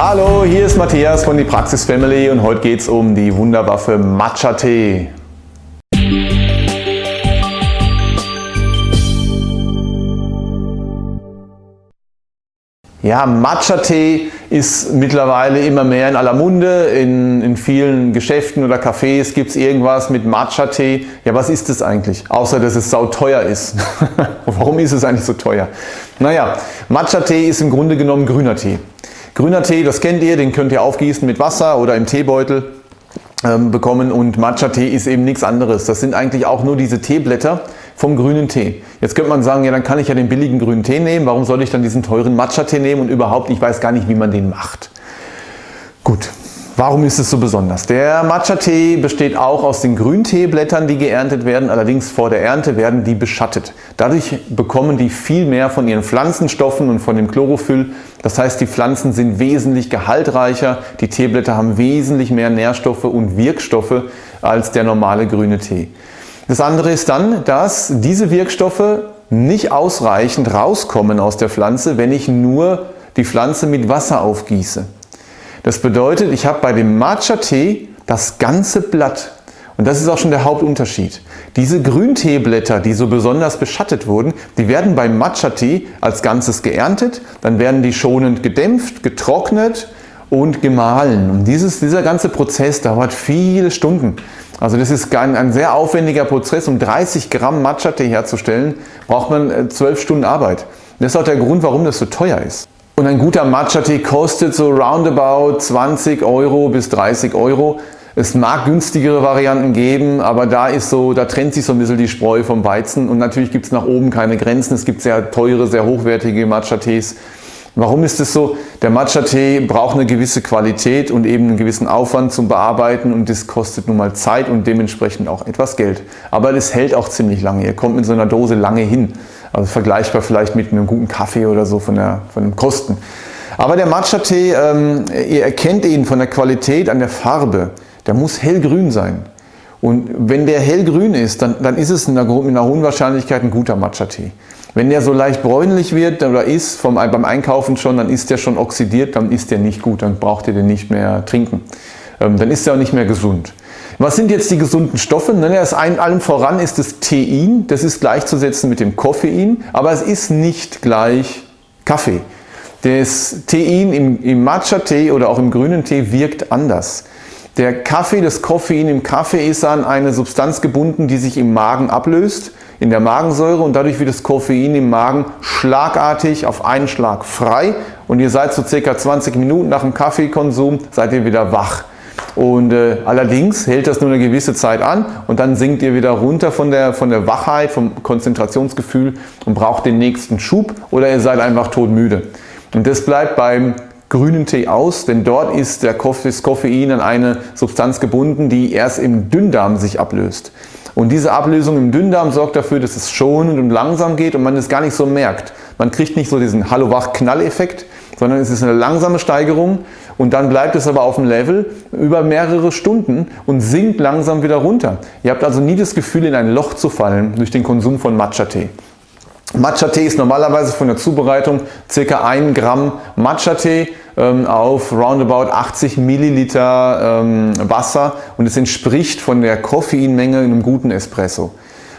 Hallo, hier ist Matthias von die Praxis Family und heute geht es um die Wunderwaffe Matcha Tee. Ja, Matcha-Tee ist mittlerweile immer mehr in aller Munde. In, in vielen Geschäften oder Cafés gibt es irgendwas mit Matcha-Tee. Ja, was ist das eigentlich? Außer, dass es sauteuer ist. Warum ist es eigentlich so teuer? Naja, Matcha-Tee ist im Grunde genommen grüner Tee. Grüner Tee, das kennt ihr, den könnt ihr aufgießen mit Wasser oder im Teebeutel ähm, bekommen und Matcha-Tee ist eben nichts anderes. Das sind eigentlich auch nur diese Teeblätter vom grünen Tee. Jetzt könnte man sagen, ja dann kann ich ja den billigen grünen Tee nehmen, warum soll ich dann diesen teuren Matcha-Tee nehmen und überhaupt, ich weiß gar nicht, wie man den macht. Gut, Warum ist es so besonders? Der Matcha-Tee besteht auch aus den Grünteeblättern, die geerntet werden. Allerdings vor der Ernte werden die beschattet. Dadurch bekommen die viel mehr von ihren Pflanzenstoffen und von dem Chlorophyll. Das heißt, die Pflanzen sind wesentlich gehaltreicher. Die Teeblätter haben wesentlich mehr Nährstoffe und Wirkstoffe als der normale grüne Tee. Das andere ist dann, dass diese Wirkstoffe nicht ausreichend rauskommen aus der Pflanze, wenn ich nur die Pflanze mit Wasser aufgieße. Das bedeutet, ich habe bei dem Matcha-Tee das ganze Blatt. Und das ist auch schon der Hauptunterschied. Diese Grünteeblätter, die so besonders beschattet wurden, die werden beim Matcha-Tee als Ganzes geerntet, dann werden die schonend gedämpft, getrocknet und gemahlen. Und dieses, dieser ganze Prozess dauert viele Stunden. Also das ist ein, ein sehr aufwendiger Prozess. Um 30 Gramm Matcha-Tee herzustellen, braucht man 12 äh, Stunden Arbeit. Das ist auch der Grund, warum das so teuer ist. Und ein guter Matcha-Tee kostet so roundabout 20 Euro bis 30 Euro. Es mag günstigere Varianten geben, aber da ist so, da trennt sich so ein bisschen die Spreu vom Weizen und natürlich gibt es nach oben keine Grenzen. Es gibt sehr teure, sehr hochwertige Matcha-Tees. Warum ist es so? Der Matcha-Tee braucht eine gewisse Qualität und eben einen gewissen Aufwand zum Bearbeiten und das kostet nun mal Zeit und dementsprechend auch etwas Geld. Aber es hält auch ziemlich lange. Ihr kommt mit so einer Dose lange hin. Also vergleichbar vielleicht mit einem guten Kaffee oder so von, der, von den Kosten. Aber der Matcha-Tee, ähm, ihr erkennt ihn von der Qualität an der Farbe. Der muss hellgrün sein. Und wenn der hellgrün ist, dann, dann ist es mit einer, mit einer hohen Wahrscheinlichkeit ein guter Matcha-Tee. Wenn der so leicht bräunlich wird oder ist vom, beim Einkaufen schon, dann ist der schon oxidiert, dann ist der nicht gut, dann braucht ihr den nicht mehr trinken. Ähm, dann ist er auch nicht mehr gesund. Was sind jetzt die gesunden Stoffe? Das ein, allem voran ist das Tein, das ist gleichzusetzen mit dem Koffein, aber es ist nicht gleich Kaffee. Das Tein im, im Matcha-Tee oder auch im grünen Tee wirkt anders. Der Kaffee, das Koffein im Kaffee ist an eine Substanz gebunden, die sich im Magen ablöst, in der Magensäure und dadurch wird das Koffein im Magen schlagartig auf einen Schlag frei und ihr seid so circa 20 Minuten nach dem Kaffeekonsum, seid ihr wieder wach. Und äh, allerdings hält das nur eine gewisse Zeit an und dann sinkt ihr wieder runter von der, von der Wachheit, vom Konzentrationsgefühl und braucht den nächsten Schub oder ihr seid einfach todmüde. Und das bleibt beim grünen Tee aus, denn dort ist der das Koffein an eine Substanz gebunden, die erst im Dünndarm sich ablöst. Und diese Ablösung im Dünndarm sorgt dafür, dass es schonend und langsam geht und man es gar nicht so merkt. Man kriegt nicht so diesen Hallo-Wach-Knall-Effekt, sondern es ist eine langsame Steigerung und dann bleibt es aber auf dem Level über mehrere Stunden und sinkt langsam wieder runter. Ihr habt also nie das Gefühl, in ein Loch zu fallen durch den Konsum von Matcha-Tee. Matcha-Tee ist normalerweise von der Zubereitung ca. 1 Gramm Matcha-Tee ähm, auf roundabout 80 Milliliter ähm, Wasser und es entspricht von der Koffeinmenge einem guten Espresso.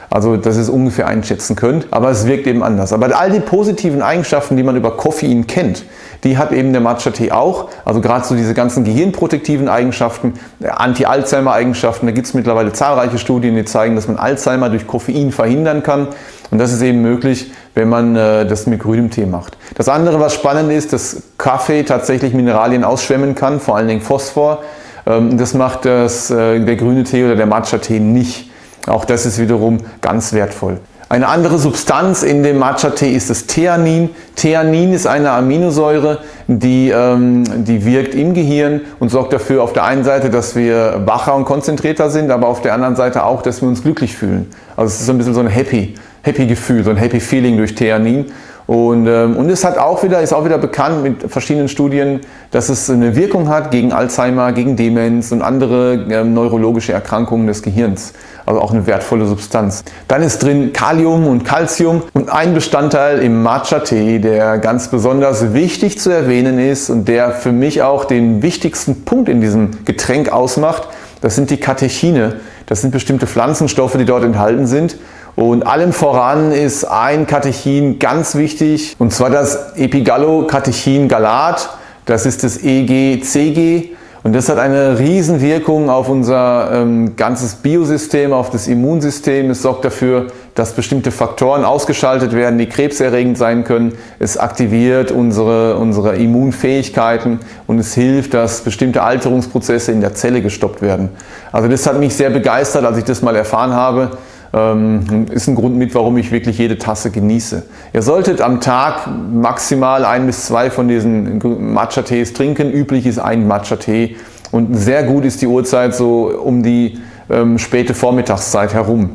Also dass ihr es ungefähr einschätzen könnt, aber es wirkt eben anders. Aber all die positiven Eigenschaften, die man über Koffein kennt, die hat eben der Matcha-Tee auch. Also gerade so diese ganzen gehirnprotektiven Eigenschaften, Anti-Alzheimer-Eigenschaften, da gibt es mittlerweile zahlreiche Studien, die zeigen, dass man Alzheimer durch Koffein verhindern kann. Und das ist eben möglich, wenn man äh, das mit grünem Tee macht. Das andere, was spannend ist, dass Kaffee tatsächlich Mineralien ausschwemmen kann, vor allen Dingen Phosphor. Ähm, das macht das, äh, der grüne Tee oder der Matcha-Tee nicht. Auch das ist wiederum ganz wertvoll. Eine andere Substanz in dem Matcha-Tee ist das Theanin. Theanin ist eine Aminosäure, die, ähm, die wirkt im Gehirn und sorgt dafür auf der einen Seite, dass wir wacher und konzentrierter sind, aber auf der anderen Seite auch, dass wir uns glücklich fühlen. Also es ist so ein bisschen so ein Happy, Happy Gefühl, so ein Happy Feeling durch Theanin. Und, ähm, und es hat auch wieder, ist auch wieder bekannt mit verschiedenen Studien, dass es eine Wirkung hat gegen Alzheimer, gegen Demenz und andere ähm, neurologische Erkrankungen des Gehirns. Also auch eine wertvolle Substanz. Dann ist drin Kalium und Calcium und ein Bestandteil im Matcha-Tee, der ganz besonders wichtig zu erwähnen ist und der für mich auch den wichtigsten Punkt in diesem Getränk ausmacht, das sind die Katechine. Das sind bestimmte Pflanzenstoffe, die dort enthalten sind. Und allem voran ist ein Katechin ganz wichtig, und zwar das Epigallocatechin-Galat. Das ist das EGCG und das hat eine Riesenwirkung auf unser ähm, ganzes Biosystem, auf das Immunsystem. Es sorgt dafür, dass bestimmte Faktoren ausgeschaltet werden, die krebserregend sein können. Es aktiviert unsere, unsere Immunfähigkeiten und es hilft, dass bestimmte Alterungsprozesse in der Zelle gestoppt werden. Also das hat mich sehr begeistert, als ich das mal erfahren habe. Ähm, ist ein Grund mit, warum ich wirklich jede Tasse genieße. Ihr solltet am Tag maximal ein bis zwei von diesen Matcha-Tees trinken. Üblich ist ein Matcha-Tee und sehr gut ist die Uhrzeit so um die ähm, späte Vormittagszeit herum.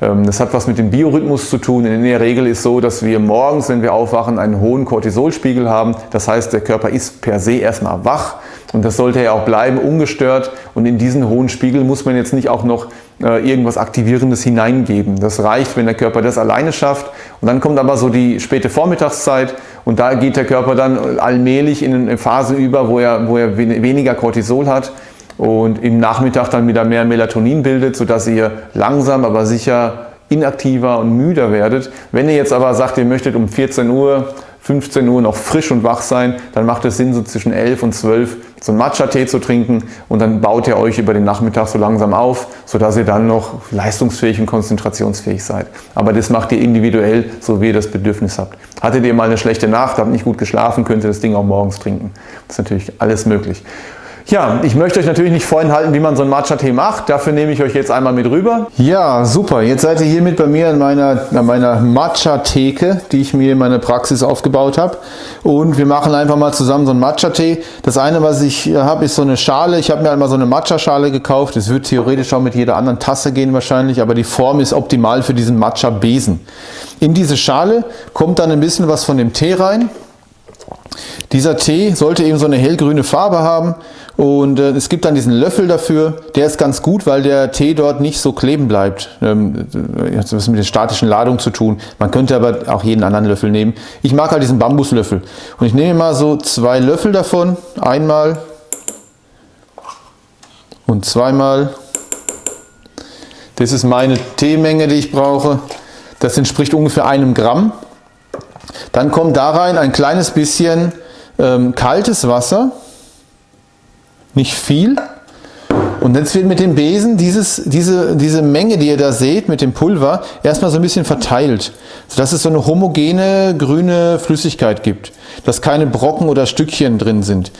Ähm, das hat was mit dem Biorhythmus zu tun. In der Regel ist so, dass wir morgens, wenn wir aufwachen, einen hohen Cortisolspiegel haben. Das heißt, der Körper ist per se erstmal wach und das sollte ja auch bleiben, ungestört. Und in diesen hohen Spiegel muss man jetzt nicht auch noch irgendwas Aktivierendes hineingeben. Das reicht, wenn der Körper das alleine schafft. Und dann kommt aber so die späte Vormittagszeit und da geht der Körper dann allmählich in eine Phase über, wo er, wo er weniger Cortisol hat und im Nachmittag dann wieder mehr Melatonin bildet, sodass ihr langsam, aber sicher inaktiver und müder werdet. Wenn ihr jetzt aber sagt, ihr möchtet um 14 Uhr 15 Uhr noch frisch und wach sein, dann macht es Sinn, so zwischen 11 und 12 so einen Matcha-Tee zu trinken und dann baut ihr euch über den Nachmittag so langsam auf, sodass ihr dann noch leistungsfähig und konzentrationsfähig seid. Aber das macht ihr individuell, so wie ihr das Bedürfnis habt. Hattet ihr mal eine schlechte Nacht, habt nicht gut geschlafen, könnt ihr das Ding auch morgens trinken. Das ist natürlich alles möglich. Ja, ich möchte euch natürlich nicht vorenthalten, wie man so einen Matcha-Tee macht. Dafür nehme ich euch jetzt einmal mit rüber. Ja, super. Jetzt seid ihr hier mit bei mir in meiner, in meiner Matcha-Theke, die ich mir in meiner Praxis aufgebaut habe. Und wir machen einfach mal zusammen so einen Matcha-Tee. Das eine, was ich habe, ist so eine Schale. Ich habe mir einmal so eine Matcha-Schale gekauft. Das wird theoretisch auch mit jeder anderen Tasse gehen wahrscheinlich, aber die Form ist optimal für diesen Matcha-Besen. In diese Schale kommt dann ein bisschen was von dem Tee rein. Dieser Tee sollte eben so eine hellgrüne Farbe haben und äh, es gibt dann diesen Löffel dafür, der ist ganz gut, weil der Tee dort nicht so kleben bleibt. Ähm, das hat was mit der statischen Ladung zu tun. Man könnte aber auch jeden anderen Löffel nehmen. Ich mag halt diesen Bambuslöffel. Und ich nehme mal so zwei Löffel davon. Einmal und zweimal. Das ist meine Teemenge, die ich brauche. Das entspricht ungefähr einem Gramm. Dann kommt da rein ein kleines bisschen ähm, kaltes Wasser nicht viel. Und jetzt wird mit dem Besen dieses, diese, diese Menge, die ihr da seht, mit dem Pulver, erstmal so ein bisschen verteilt, sodass es so eine homogene grüne Flüssigkeit gibt, dass keine Brocken oder Stückchen drin sind.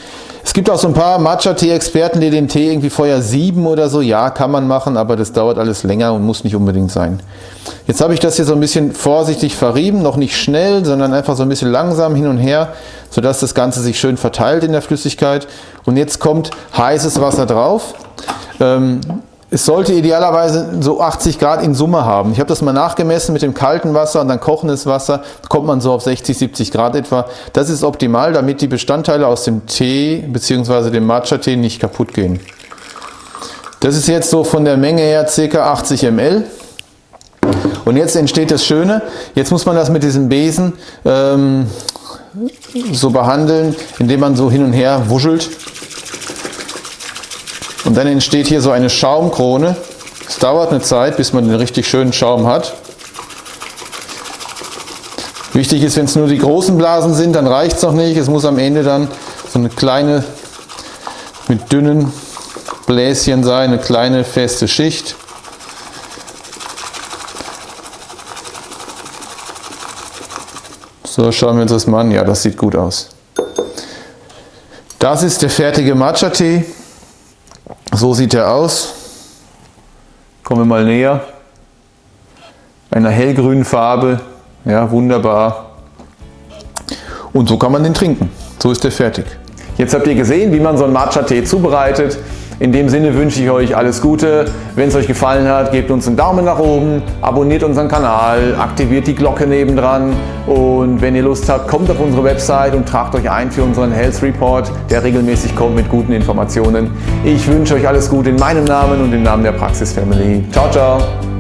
Es gibt auch so ein paar Matcha-Tee-Experten, die den Tee irgendwie vorher sieben oder so. Ja, kann man machen, aber das dauert alles länger und muss nicht unbedingt sein. Jetzt habe ich das hier so ein bisschen vorsichtig verrieben, noch nicht schnell, sondern einfach so ein bisschen langsam hin und her, sodass das Ganze sich schön verteilt in der Flüssigkeit. Und jetzt kommt heißes Wasser drauf. Ähm, es sollte idealerweise so 80 Grad in Summe haben. Ich habe das mal nachgemessen mit dem kalten Wasser und dann kochendes Wasser, kommt man so auf 60, 70 Grad etwa. Das ist optimal, damit die Bestandteile aus dem Tee bzw. dem Matcha-Tee nicht kaputt gehen. Das ist jetzt so von der Menge her ca. 80 ml. Und jetzt entsteht das Schöne, jetzt muss man das mit diesem Besen ähm, so behandeln, indem man so hin und her wuschelt. Und dann entsteht hier so eine Schaumkrone. Es dauert eine Zeit, bis man den richtig schönen Schaum hat. Wichtig ist, wenn es nur die großen Blasen sind, dann reicht es noch nicht. Es muss am Ende dann so eine kleine, mit dünnen Bläschen sein, eine kleine feste Schicht. So, schauen wir uns das mal an. Ja, das sieht gut aus. Das ist der fertige Matcha-Tee. So sieht er aus. Kommen wir mal näher. Einer hellgrünen Farbe. Ja, wunderbar. Und so kann man den trinken. So ist er fertig. Jetzt habt ihr gesehen, wie man so einen Matcha-Tee zubereitet. In dem Sinne wünsche ich euch alles Gute. Wenn es euch gefallen hat, gebt uns einen Daumen nach oben, abonniert unseren Kanal, aktiviert die Glocke nebendran und wenn ihr Lust habt, kommt auf unsere Website und tragt euch ein für unseren Health Report, der regelmäßig kommt mit guten Informationen. Ich wünsche euch alles Gute in meinem Namen und im Namen der Praxis Family. Ciao, ciao!